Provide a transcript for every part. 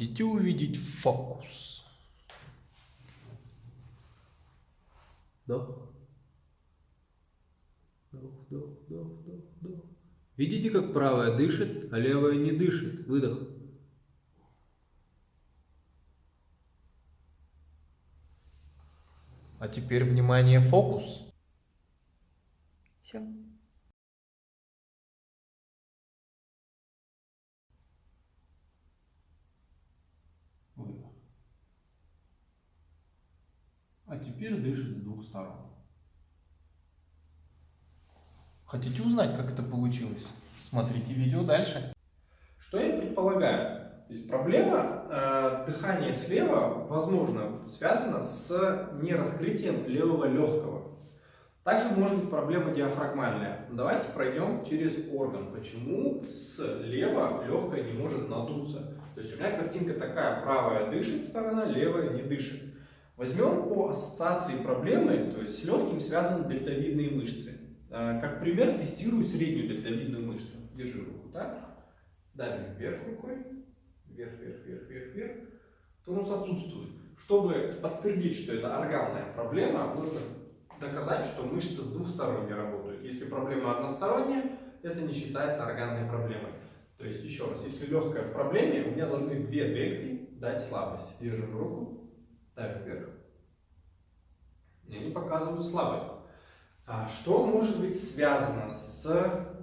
Хотите увидеть фокус? Вдох. Вдох, вдох, вдох, вдох. Видите, как правая дышит, а левая не дышит? Выдох. А теперь, внимание, фокус. Все. Теперь дышит с двух сторон. Хотите узнать, как это получилось? Смотрите видео дальше. Что я предполагаю? То есть проблема э, дыхания слева, возможно, связана с нераскрытием левого легкого. Также может быть проблема диафрагмальная. Давайте пройдем через орган. Почему слева легкое не может надуться? То есть у меня картинка такая, правая дышит сторона, левая не дышит. Возьмем по ассоциации проблемы, то есть с легким связаны дельтовидные мышцы. Э, как пример, тестирую среднюю дельтовидную мышцу. Держи руку так. Давим вверх рукой. Вверх, вверх, вверх, вверх, вверх. Тонус отсутствует. Чтобы подтвердить, что это органная проблема, нужно доказать, что мышцы с двух сторон не работают. Если проблема односторонняя, это не считается органной проблемой. То есть, еще раз, если легкая в проблеме, у меня должны две дельты дать слабость. Держим руку, давим вверх. И они показывают слабость. А что может быть связано с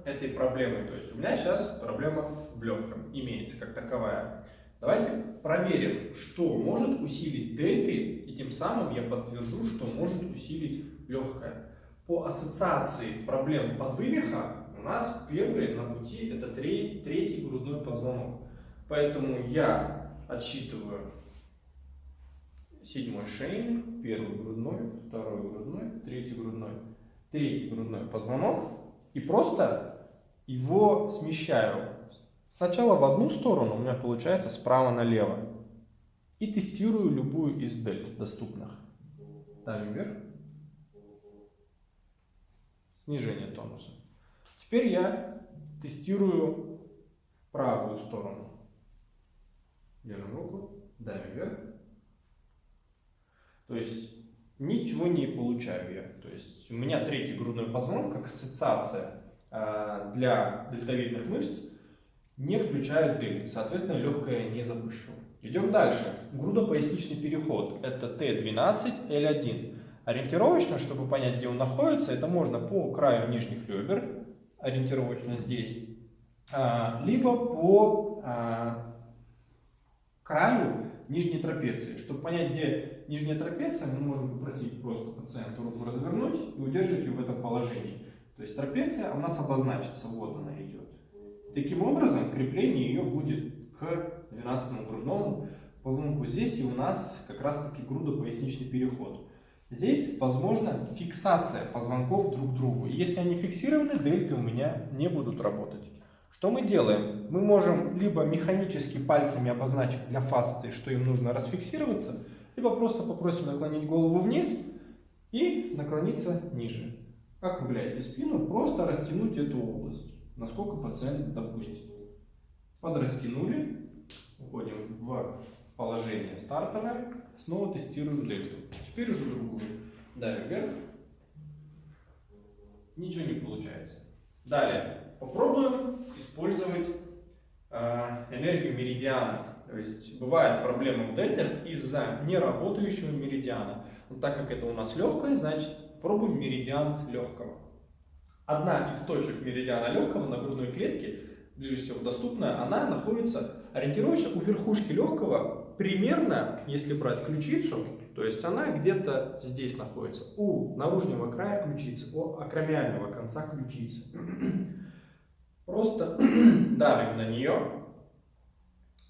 этой проблемой? То есть у меня сейчас проблема в легком имеется как таковая. Давайте проверим, что может усилить дельты, и тем самым я подтвержу, что может усилить легкое. По ассоциации проблем подвывиха у нас первый на пути это третий грудной позвонок. Поэтому я отсчитываю седьмой шейный, первый грудной, второй грудной, третий грудной третий грудной позвонок и просто его смещаю. Сначала в одну сторону, у меня получается справа налево. И тестирую любую из дельт доступных. Ставим вверх. Снижение тонуса. Теперь я тестирую правую сторону. Держим руку, давим вверх. То есть ничего не получаю я. То есть у меня третий грудной позвонок, как ассоциация э, для дельтовидных мышц, не включает дельты, соответственно, легкое не запущу. Идем дальше. Грудопоясничный переход. Это Т12, L1. Ориентировочно, чтобы понять, где он находится, это можно по краю нижних ребер, ориентировочно здесь, а, либо по а, краю нижней трапеции. Чтобы понять, где нижняя трапеция, мы можем попросить просто пациента руку развернуть и удерживать ее в этом положении. То есть трапеция у нас обозначится, вот она идет. Таким образом, крепление ее будет к 12 грудному позвонку. Здесь и у нас как раз таки грудопоясничный переход. Здесь возможна фиксация позвонков друг к другу. Если они фиксированы, дельты у меня не будут работать. Что мы делаем? Мы можем либо механически пальцами обозначить для фасции, что им нужно расфиксироваться, либо просто попросим наклонить голову вниз и наклониться ниже. Как вы гуляете спину, просто растянуть эту область, насколько пациент допустит. Подрастянули, уходим в положение стартовое, снова тестируем дельту. Теперь уже другую. Давим вверх. Ничего не получается. Далее. Попробуем использовать э, энергию меридиана. То есть бывают проблемы в дельтах из-за неработающего меридиана. Но так как это у нас легкое, значит пробуем меридиан легкого. Одна из точек меридиана легкого на грудной клетке, ближе всего доступная, она находится ориентировочно у верхушки легкого, примерно, если брать ключицу, то есть она где-то здесь находится, у наружного края ключицы, у акромиального конца ключицы. Просто давим на нее,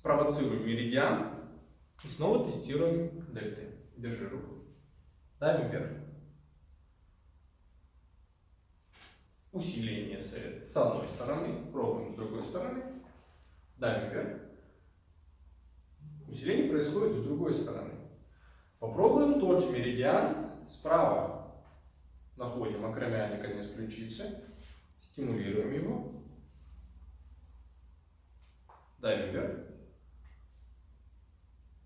провоцируем меридиан и снова тестируем дельты. Держи руку. Давим вверх. Усиление с, с одной стороны, пробуем с другой стороны. Давим вверх. Усиление происходит с другой стороны. Попробуем тот же меридиан справа. Находим акромиальный конец ключицы, стимулируем его давим вверх.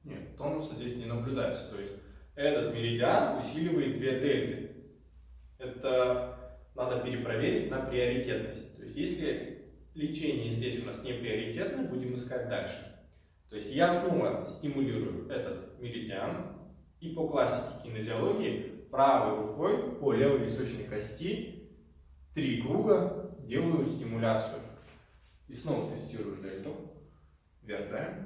Нет, тонуса здесь не наблюдается. То есть этот меридиан усиливает две дельты. Это надо перепроверить на приоритетность. То есть если лечение здесь у нас не приоритетное, будем искать дальше. То есть я снова стимулирую этот меридиан, и по классике кинезиологии правой рукой по левой височной кости три круга делаю стимуляцию. И снова тестирую дельту. Вверх даем.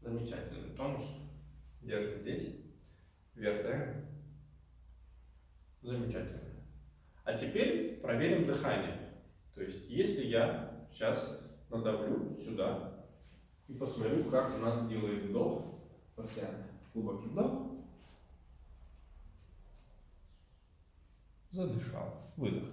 Замечательный тонус. Держим здесь. Вверх даем. Замечательно. А теперь проверим дыхание. То есть, если я сейчас надавлю сюда и посмотрю, как у нас делает вдох пациент. Глубокий вдох. Задышал. Выдох.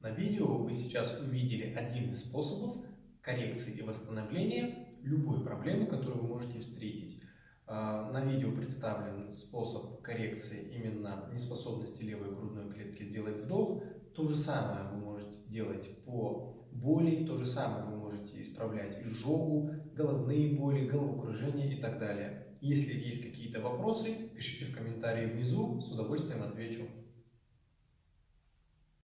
На видео вы сейчас увидели один из способов коррекции и восстановления любой проблемы, которую вы можете встретить. А, на видео представлен способ коррекции именно неспособности левой грудной клетки сделать вдох. То же самое вы можете делать по боли, то же самое вы можете исправлять изжогу, головные боли, головокружение и так далее. Если есть какие-то вопросы, пишите в комментарии внизу, с удовольствием отвечу.